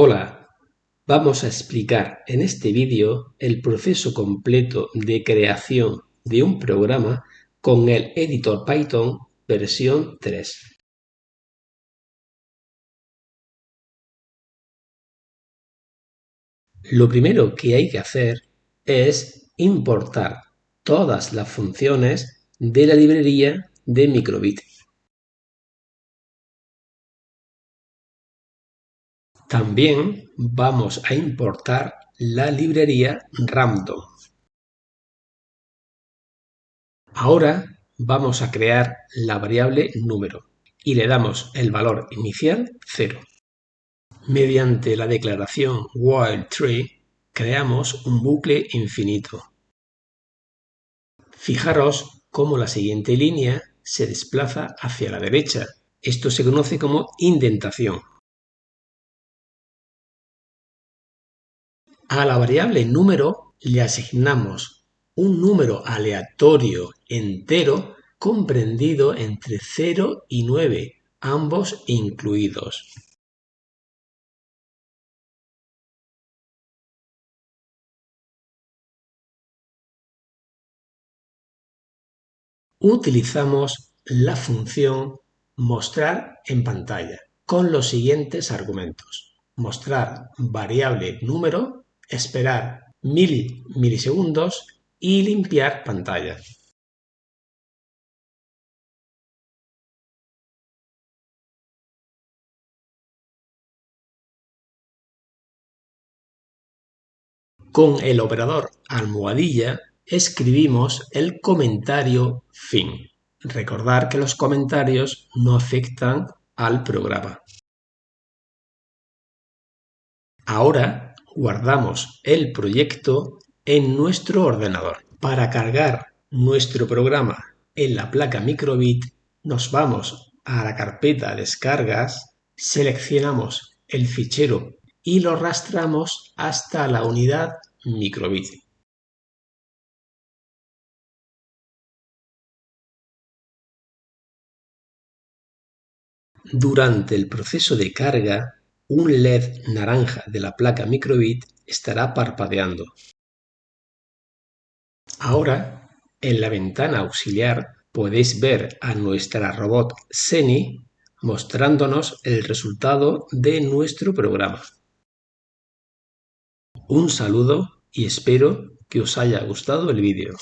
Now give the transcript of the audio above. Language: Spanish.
Hola, vamos a explicar en este vídeo el proceso completo de creación de un programa con el editor Python versión 3. Lo primero que hay que hacer es importar todas las funciones de la librería de microbit. También vamos a importar la librería random. Ahora vamos a crear la variable número y le damos el valor inicial 0. Mediante la declaración while tree creamos un bucle infinito. Fijaros cómo la siguiente línea se desplaza hacia la derecha. Esto se conoce como indentación. A la variable número le asignamos un número aleatorio entero comprendido entre 0 y 9, ambos incluidos. Utilizamos la función mostrar en pantalla con los siguientes argumentos. Mostrar variable número esperar mil milisegundos y limpiar pantalla. Con el operador almohadilla escribimos el comentario fin. Recordar que los comentarios no afectan al programa. Ahora guardamos el proyecto en nuestro ordenador. Para cargar nuestro programa en la placa microbit, nos vamos a la carpeta descargas, seleccionamos el fichero y lo arrastramos hasta la unidad microbit. Durante el proceso de carga un LED naranja de la placa microbit estará parpadeando. Ahora, en la ventana auxiliar podéis ver a nuestra robot Seni mostrándonos el resultado de nuestro programa. Un saludo y espero que os haya gustado el vídeo.